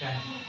Yeah.